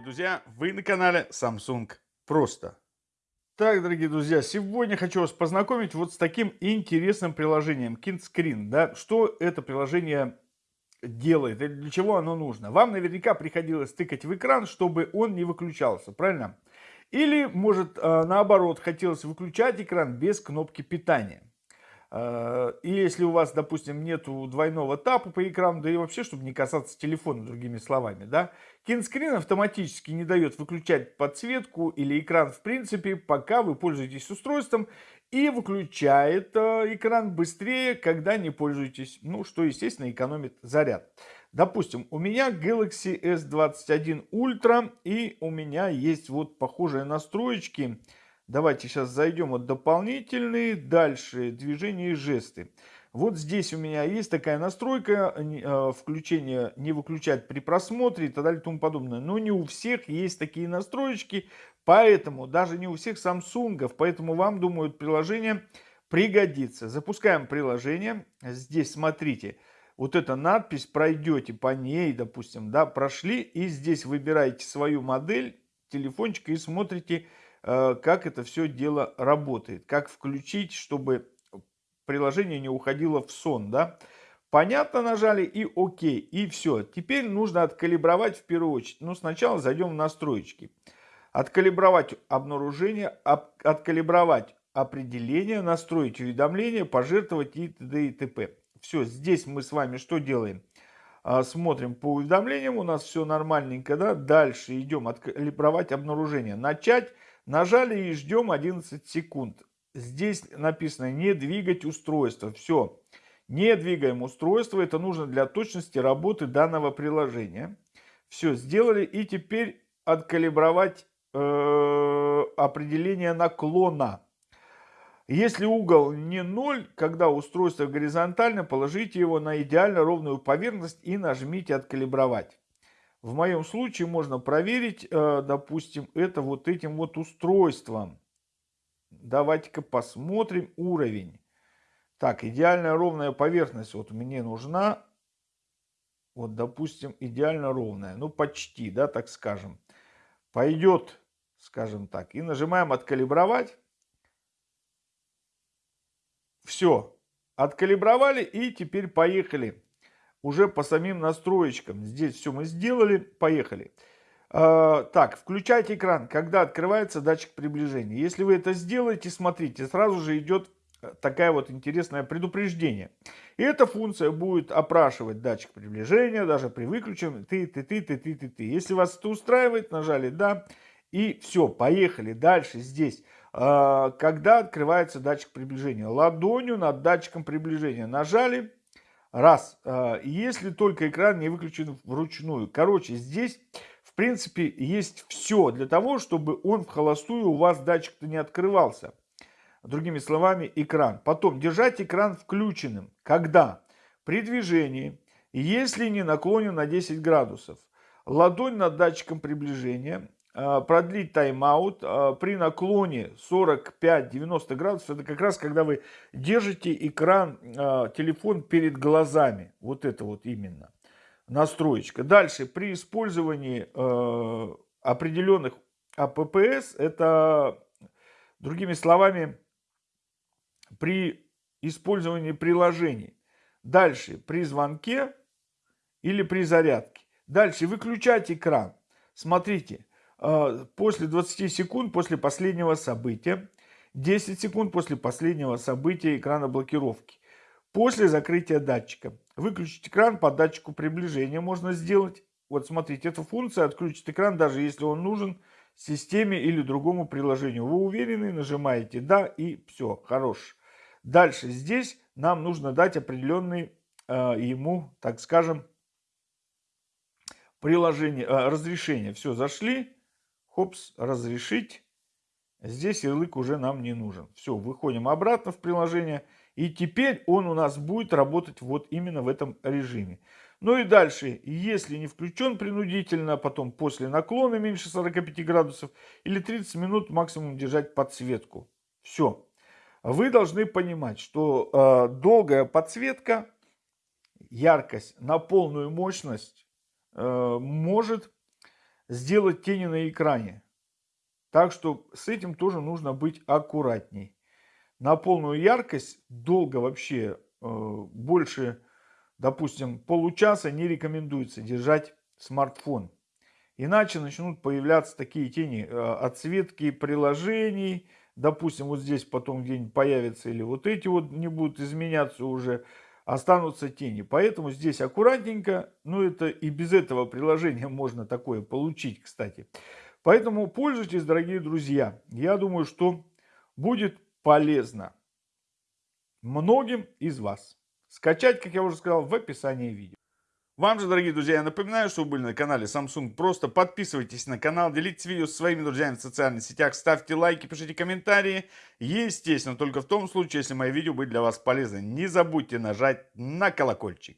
друзья! Вы на канале Samsung Просто. Так, дорогие друзья, сегодня хочу вас познакомить вот с таким интересным приложением KindScreen. Да? Что это приложение делает и для чего оно нужно? Вам наверняка приходилось тыкать в экран, чтобы он не выключался, правильно? Или, может, а, наоборот, хотелось выключать экран без кнопки питания. Э, и если у вас, допустим, нету двойного тапа по экрану, да и вообще, чтобы не касаться телефона, другими словами, да, кинскрин автоматически не дает выключать подсветку или экран в принципе, пока вы пользуетесь устройством, и выключает э, экран быстрее, когда не пользуетесь, ну, что, естественно, экономит заряд. Допустим, у меня Galaxy S21 Ultra, и у меня есть вот похожие настроечки, Давайте сейчас зайдем вот дополнительные, дальше движения и жесты. Вот здесь у меня есть такая настройка, э, включение не выключать при просмотре и так далее и тому подобное. Но не у всех есть такие настроечки, поэтому даже не у всех Samsung, поэтому вам, думаю, приложение пригодится. Запускаем приложение. Здесь смотрите, вот эта надпись, пройдете по ней, допустим, да, прошли, и здесь выбираете свою модель телефончика и смотрите, как это все дело работает, как включить, чтобы приложение не уходило в сон, да. Понятно нажали и окей, и все. Теперь нужно откалибровать в первую очередь. Но сначала зайдем в настройки. Откалибровать обнаружение, откалибровать определение, настроить уведомления, пожертвовать и т.д. и т.п. Все, здесь мы с вами что делаем? А, смотрим по уведомлениям, у нас все нормальненько, да. Дальше идем откалибровать обнаружение. Начать Нажали и ждем 11 секунд. Здесь написано не двигать устройство. Все. Не двигаем устройство. Это нужно для точности работы данного приложения. Все сделали. И теперь откалибровать э, определение наклона. Если угол не 0, когда устройство горизонтально, положите его на идеально ровную поверхность и нажмите «Откалибровать». В моем случае можно проверить, э, допустим, это вот этим вот устройством. Давайте-ка посмотрим уровень. Так, идеальная ровная поверхность вот мне нужна. Вот, допустим, идеально ровная. Ну, почти, да, так скажем. Пойдет, скажем так. И нажимаем «Откалибровать». Все. Откалибровали и теперь поехали уже по самим настроечкам. Здесь все мы сделали, поехали. А, так, включайте экран, когда открывается датчик приближения. Если вы это сделаете, смотрите, сразу же идет э, такая вот интересное предупреждение. И эта функция будет опрашивать датчик приближения, даже при выключенном ты, ты, ты, ты, ты, ты, ты. Если вас это устраивает, нажали да, и все, поехали дальше здесь. А, когда открывается датчик приближения? Ладонью над датчиком приближения нажали, Раз. А, если только экран не выключен вручную. Короче, здесь, в принципе, есть все для того, чтобы он в холостую у вас датчик-то не открывался. Другими словами, экран. Потом, держать экран включенным. Когда? При движении, если не наклонен на 10 градусов. Ладонь над датчиком приближения продлить тайм-аут э, при наклоне 45-90 градусов. Это как раз когда вы держите экран, э, телефон перед глазами. Вот это вот именно настроечка. Дальше, при использовании определенных АППС, это, другими словами, при использовании приложений. Дальше, при звонке или при зарядке. Дальше, выключать экран. Смотрите, после 20 секунд после последнего события, 10 секунд после последнего события экрана блокировки, после закрытия датчика. Выключить экран по датчику приближения можно сделать. Вот смотрите, эта функция отключит экран, даже если он нужен системе или другому приложению. Вы уверены, нажимаете «Да» и все, хорош. Дальше здесь нам нужно дать определенный э, ему, так скажем, приложение, э, разрешение. Все, зашли, Хопс, разрешить. Здесь ярлык уже нам не нужен. Все, выходим обратно в приложение. И теперь он у нас будет работать вот именно в этом режиме. Ну и дальше, если не включен принудительно, потом после наклона меньше 45 градусов или 30 минут максимум держать подсветку. Все. Вы должны понимать, что э, долгая подсветка, яркость на полную мощность э, может сделать тени на экране. Так что с этим тоже нужно быть аккуратней. На полную яркость долго вообще э, больше, допустим, получаса не рекомендуется держать смартфон. Иначе начнут появляться такие тени, э, отсветки приложений. Допустим, вот здесь потом где-нибудь появятся или вот эти вот не будут изменяться уже останутся тени. Поэтому здесь аккуратненько, ну это и без этого приложения можно такое получить, кстати. Поэтому пользуйтесь, дорогие друзья. Я думаю, что будет полезно многим из вас. Скачать, как я уже сказал, в описании видео. Вам же, дорогие друзья, я напоминаю, что вы были на канале Samsung. Просто подписывайтесь на канал, делитесь видео со своими друзьями в социальных сетях, ставьте лайки, пишите комментарии. Естественно, только в том случае, если мои видео были для вас полезны. Не забудьте нажать на колокольчик.